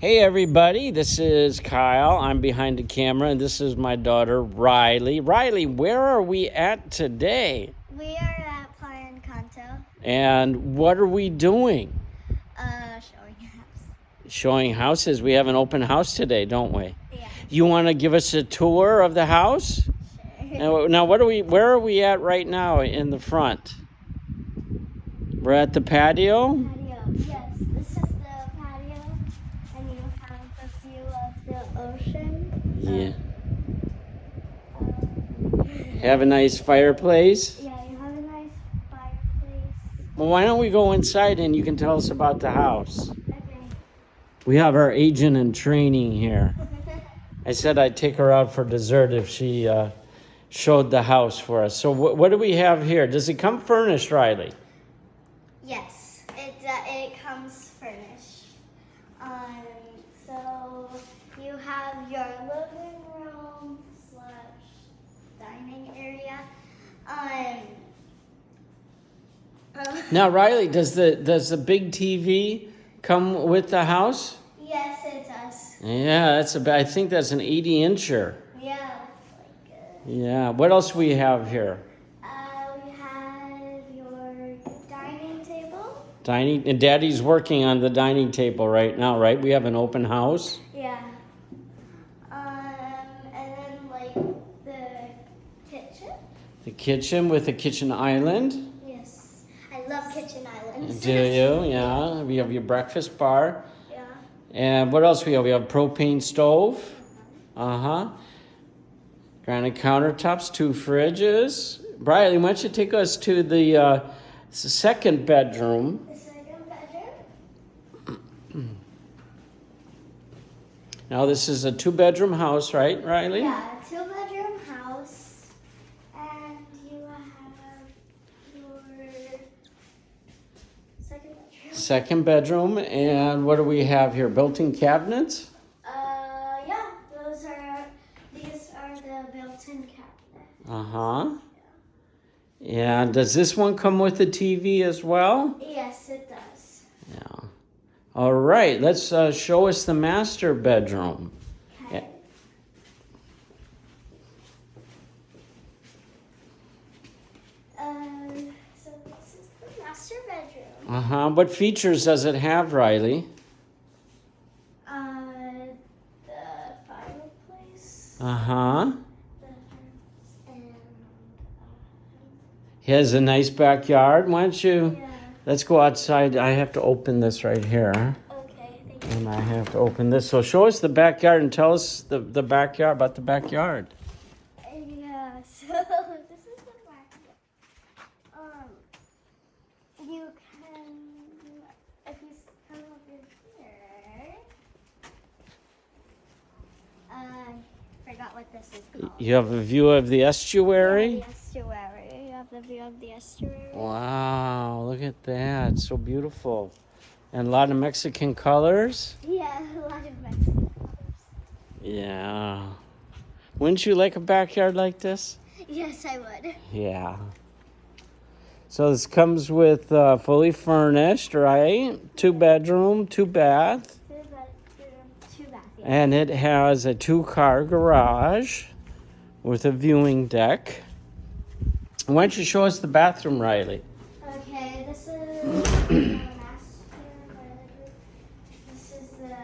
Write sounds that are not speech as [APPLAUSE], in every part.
Hey everybody, this is Kyle. I'm behind the camera and this is my daughter Riley. Riley, where are we at today? We are at Playa Encanto, And what are we doing? uh, showing house. Showing houses. We have an open house today, don't we? Yeah, You want to give us a tour of the house? sure. Now, now what are we where are we at right now in the front? We're at the patio? patio. Yes, this is the patio, and you have a view of the ocean. Yeah. Have a nice fireplace. yeah, you have a nice fireplace. Well, why don't we go inside and you can tell us about the house? Okay. We have our agent in training here. [LAUGHS] I said I'd take her out for dessert if she uh, showed the house for us. So wh- what do we have here? Does it come furnished, Riley? yes, it uh, it comes furnished. Um, so you have your living room slash dining area. Um. uh, Now, Riley, does the does the big TV come with the house? Yes, it does. Yeah, that's a. I think that's an 80 incher. Yeah, like Yeah. What else we have here? uh, we have your dining table. Dining. And Daddy's working on the dining table right now, right? We have an open house. Yeah. Um, and then like the kitchen. The kitchen with a kitchen island. Yes, I love kitchen islands. Do you? Yeah. We have your breakfast bar. Yeah. And what else we have? We have propane stove. Uh huh. Granite countertops, two fridges. Riley, why don't you take us to the uh, second bedroom? The second bedroom. Now, this is a two bedroom house, right, Riley? Yeah, two bedroom house, and you have your second bedroom. Second bedroom. And what do we have here? Built in cabinets? Uh, yeah, those are these are the built-in cabinets. Uh huh. And does this one come with a TV as well? Yes, it does. Yeah. All right, let's uh, show us the master bedroom. Okay. Uh, so this is the master bedroom. Uh huh. What features does it have, Riley? Uh, the fireplace. Uh huh. And He has a nice backyard. Why don't uh, you? yeah. Let's go outside. I have to open this right here. Okay, thank you. And I have to open this. So show us the backyard and tell us the, the backyard about the backyard. Yeah, so this is the backyard. Um, you can, if you s- come over here, I forgot what this is called. Uh, you have a view of the estuary. The estuary. You have the view of the estuary. Wow, look at that. So beautiful. And a lot of Mexican colors. Yeah, [LAUGHS] a lot of Mexican colors. Yeah. Wouldn't you like a backyard like this? Yes, I would. Yeah. So this comes with uh, fully furnished, right? Two bedroom, two bath. Two bedroom, two bathrooms. And it has a two car garage with a viewing deck. Why don't you show us the bathroom, Riley? Okay, this is the [CLEARS THROAT] master bedroom. This is the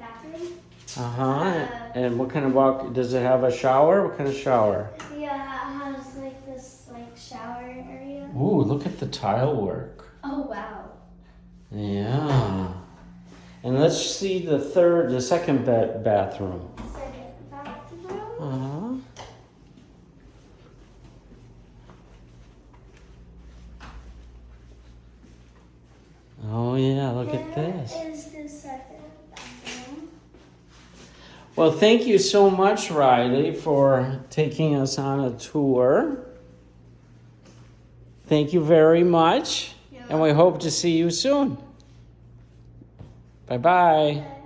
bathroom. Uh huh. And what kind of walk? Does it have a shower? What kind of shower? Yeah, it has like this like shower area. Ooh, look at the tile work. Oh wow. Yeah. And let's see the third, the second ba- bathroom. Second bathroom. Uh huh. Oh yeah, look at this. Is the second bathroom. Well, thank you so much, Riley, for taking us on a tour. Thank you very much, and we hope to see you soon. Bye bye. welcome.